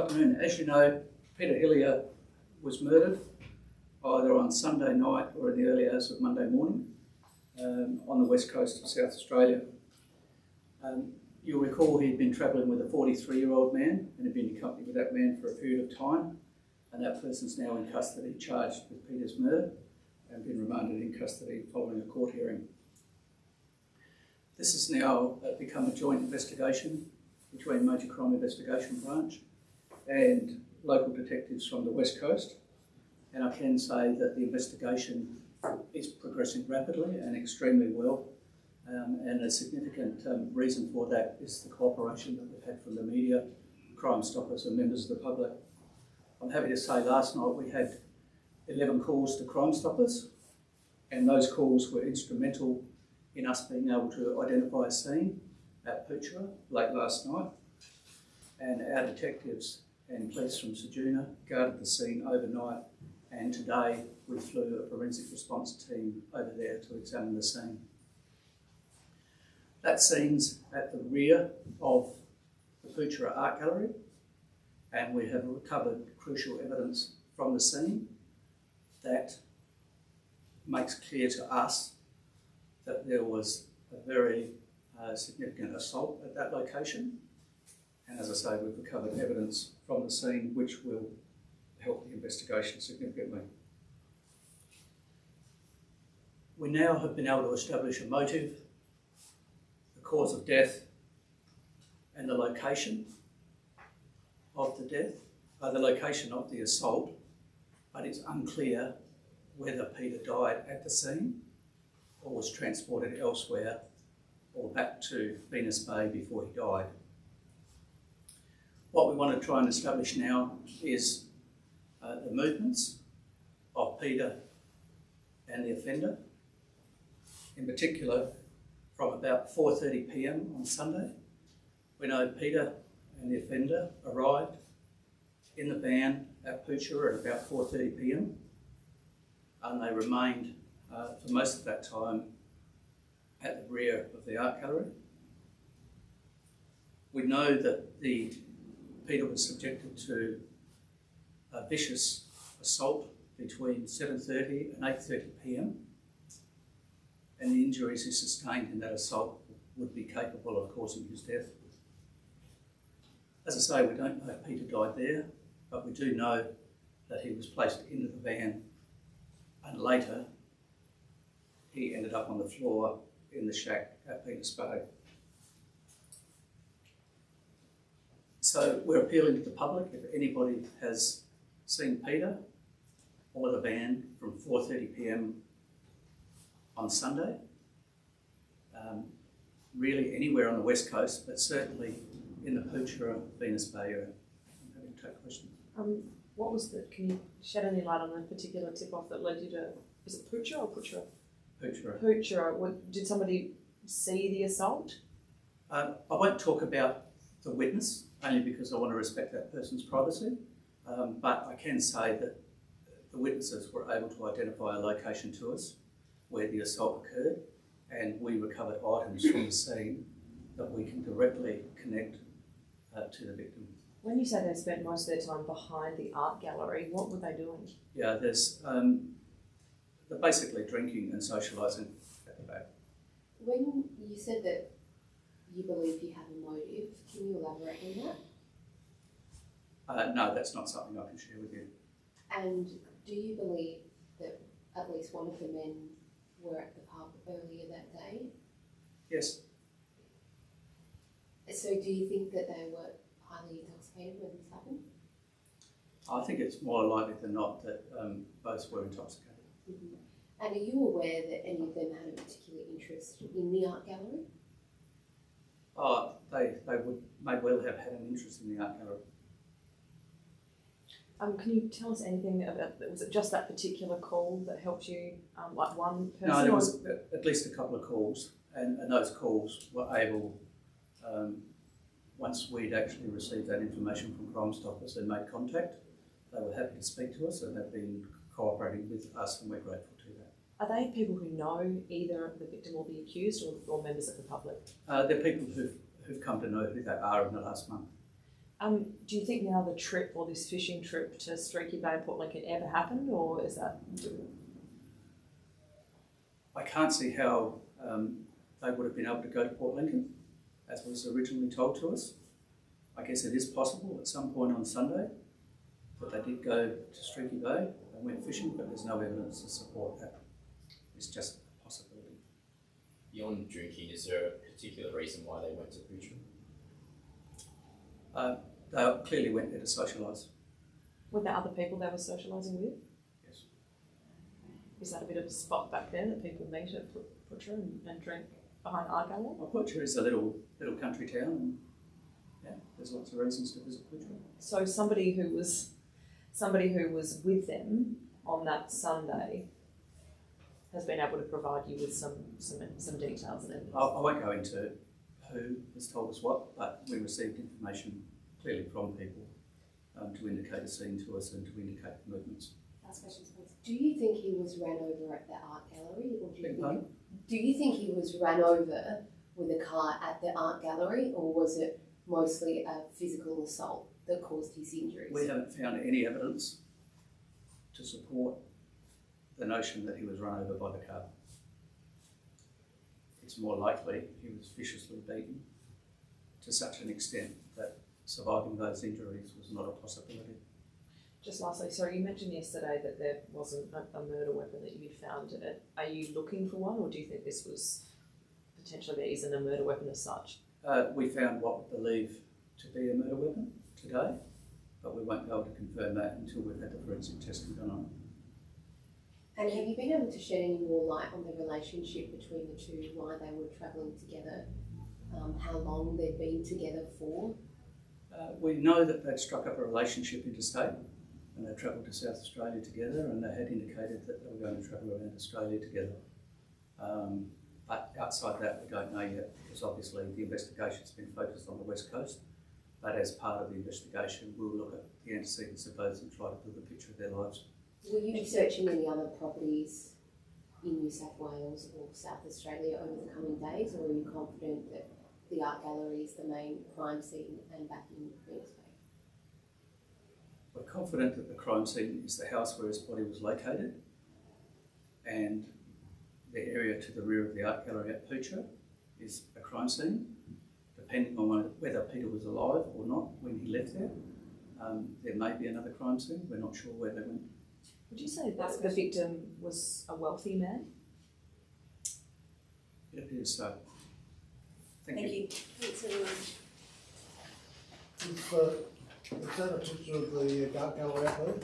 afternoon. As you know, Peter Hillier was murdered either on Sunday night or in the early hours of Monday morning um, on the west coast of South Australia. Um, you'll recall he'd been travelling with a 43 year old man and had been accompanied with that man for a period of time, and that person's now in custody, charged with Peter's murder, and been remanded in custody following a court hearing. This has now uh, become a joint investigation between Major Crime Investigation Branch and local detectives from the West Coast. And I can say that the investigation is progressing rapidly and extremely well. Um, and a significant um, reason for that is the cooperation that we've had from the media, Crime Stoppers, and members of the public. I'm happy to say last night we had 11 calls to Crime Stoppers, and those calls were instrumental in us being able to identify a scene at Poochera late last night. And our detectives and police from Ceduna guarded the scene overnight. And today we flew a forensic response team over there to examine the scene. That scene's at the rear of the Poochera Art Gallery, and we have recovered crucial evidence from the scene that makes clear to us that there was a very uh, significant assault at that location. And as I say, we've recovered evidence from the scene which will help the investigation significantly. We now have been able to establish a motive, the cause of death, and the location of the death, uh, the location of the assault, but it's unclear whether Peter died at the scene or was transported elsewhere or back to Venus Bay before he died. What we want to try and establish now is uh, the movements of Peter and the offender. In particular, from about 4.30pm on Sunday, we know Peter and the offender arrived in the van at Poochera at about 4.30pm and they remained uh, for most of that time at the rear of the art gallery. We know that the Peter was subjected to a vicious assault between 7.30 and 8.30 p.m. and the injuries he sustained in that assault would be capable of causing his death. As I say, we don't know if Peter died there, but we do know that he was placed into the van and later he ended up on the floor in the shack at Venus Bay. So we're appealing to the public if anybody has seen Peter or the van from 4.30pm on Sunday, um, really anywhere on the west coast, but certainly in the Poochera Venus Bay area. I'm happy to take questions. Um, what was the, can you shed any light on the particular tip-off that led you to, is it Poochera or Poochera? Poochera. Poochera, what, did somebody see the assault? Um, I won't talk about the witness, only because I want to respect that person's privacy, um, but I can say that the witnesses were able to identify a location to us where the assault occurred, and we recovered items from the scene that we can directly connect uh, to the victim. When you say they spent most of their time behind the art gallery, what were they doing? Yeah, there's um, they're basically drinking and socialising at the back. When you said that you believe you have a motive, can you elaborate on that? Uh, no, that's not something I can share with you. And do you believe that at least one of the men were at the pub earlier that day? Yes, So do you think that they were highly intoxicated when this happened? I think it's more likely than not that um, both were intoxicated. And are you aware that any of them had a particular interest in the art gallery? They, they would may well have had an interest in the art gallery. Um, can you tell us anything about, was it just that particular call that helped you, um, like one person? No, there was at- at least a couple of calls, and, and those calls were able, um, once we'd actually received that information from Crime Stoppers and made contact, they were happy to speak to us and have been cooperating with us, and we're grateful to that. Are they people who know either the victim or the accused or, or members of the public? Uh, they're people who've, who've come to know who they are in the last month. Um, do you think now the trip or this fishing trip to Streaky Bay and Port Lincoln ever happened, or is that I can't see how um, they would have been able to go to Port Lincoln, as was originally told to us. I guess it is possible at some point on Sunday that they did go to Streaky Bay and went fishing, but there's no evidence to support that. It's just. Beyond drinking, is there a particular reason why they went to Poochera? Uh, they clearly went there to socialise. were there other people they were socialising with? Yes. Is that a bit of a spot back there that people meet at Put- and, and drink behind Art Gallery? Well, Butcher is a little little country town, and yeah, there's lots of reasons to visit Butcher. So somebody who was somebody who was with them on that Sunday has been able to provide you with some some, some details and. I, I won't go into who has told us what, but we received information clearly from people um, to indicate a scene to us and to indicate the movements. Last question, please. Do you think he was ran over at the art gallery, or do you think? Do you think he was ran over with a car at the art gallery, or was it mostly a physical assault that caused his injuries? We haven't found any evidence to support the notion that he was run over by the car. It's more likely he was viciously beaten to such an extent that surviving those injuries was not a possibility. Just lastly, sorry, you mentioned yesterday that there wasn't a, a murder weapon that you'd found. Are you looking for one, or do you think this was potentially there isn't a murder weapon as such? Uh, we found what we believe to be a murder weapon today, but we won't be able to confirm that until we've had the forensic testing done on it. And have you been able to shed any more light on the relationship between the two, why they were travelling together, um, how long they'd been together for? Uh, we know that they'd struck up a relationship interstate and they travelled to South Australia together and they had indicated that they were going to travel around Australia together. Um, but outside that, we don't know yet because obviously the investigation's been focused on the West Coast. But as part of the investigation, we'll look at the antecedents of those and try to build a picture of their lives. Will you be searching any other properties in New South Wales or South Australia over the coming days, or are you confident that the art gallery is the main crime scene and back in Phoenix We're confident that the crime scene is the house where his body was located and the area to the rear of the art gallery at Poocher is a crime scene. Depending on whether Peter was alive or not when he left there, um, there may be another crime scene. We're not sure where they went. Would you say that the victim was a wealthy man? It appears so. Thank, Thank you. you. Thanks everyone. Is, uh, is that a picture of the uh, art there?